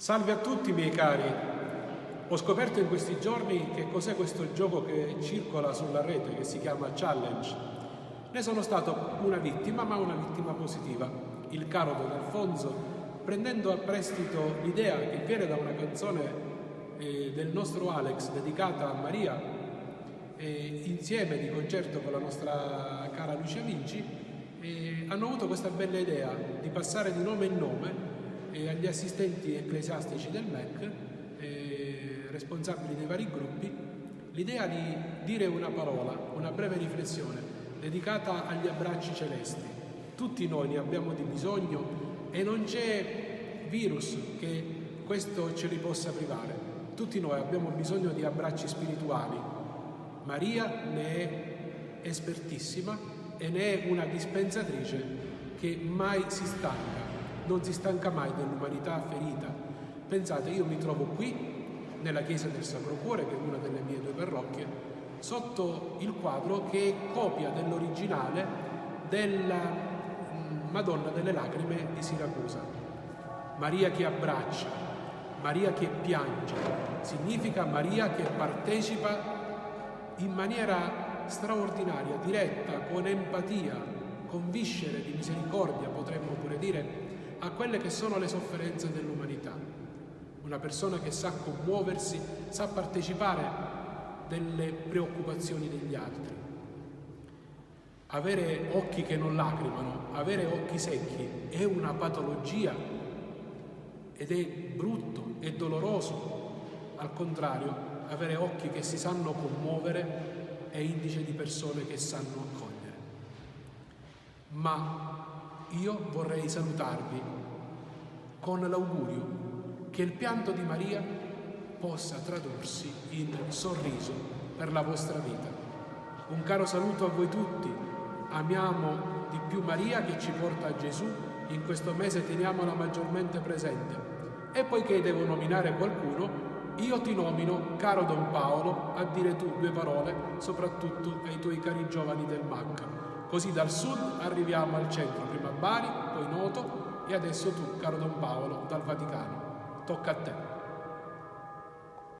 Salve a tutti miei cari, ho scoperto in questi giorni che cos'è questo gioco che circola sulla rete che si chiama Challenge. Ne sono stato una vittima, ma una vittima positiva. Il caro Don Alfonso, prendendo a prestito l'idea che viene da una canzone eh, del nostro Alex dedicata a Maria, eh, insieme di concerto con la nostra cara Lucia Vinci, eh, hanno avuto questa bella idea di passare di nome in nome e agli assistenti ecclesiastici del MEC, eh, responsabili dei vari gruppi, l'idea di dire una parola, una breve riflessione dedicata agli abbracci celesti. Tutti noi ne abbiamo di bisogno e non c'è virus che questo ce li possa privare. Tutti noi abbiamo bisogno di abbracci spirituali. Maria ne è espertissima e ne è una dispensatrice che mai si stanca non si stanca mai dell'umanità ferita. Pensate, io mi trovo qui, nella chiesa del Sacro Cuore, che è una delle mie due parrocchie, sotto il quadro che è copia dell'originale della mm, Madonna delle Lacrime di Siracusa. Maria che abbraccia, Maria che piange, significa Maria che partecipa in maniera straordinaria, diretta, con empatia, con viscere di misericordia, potremmo pure dire, a quelle che sono le sofferenze dell'umanità. Una persona che sa commuoversi, sa partecipare delle preoccupazioni degli altri. Avere occhi che non lacrimano, avere occhi secchi è una patologia ed è brutto, è doloroso. Al contrario, avere occhi che si sanno commuovere è indice di persone che sanno accogliere. Ma io vorrei salutarvi con l'augurio che il pianto di Maria possa tradursi in sorriso per la vostra vita. Un caro saluto a voi tutti, amiamo di più Maria che ci porta a Gesù, in questo mese teniamola maggiormente presente. E poiché devo nominare qualcuno, io ti nomino, caro Don Paolo, a dire tu due parole, soprattutto ai tuoi cari giovani del MAC. Così dal sud arriviamo al centro, prima Bari, poi Noto e adesso tu, caro Don Paolo, dal Vaticano. Tocca a te.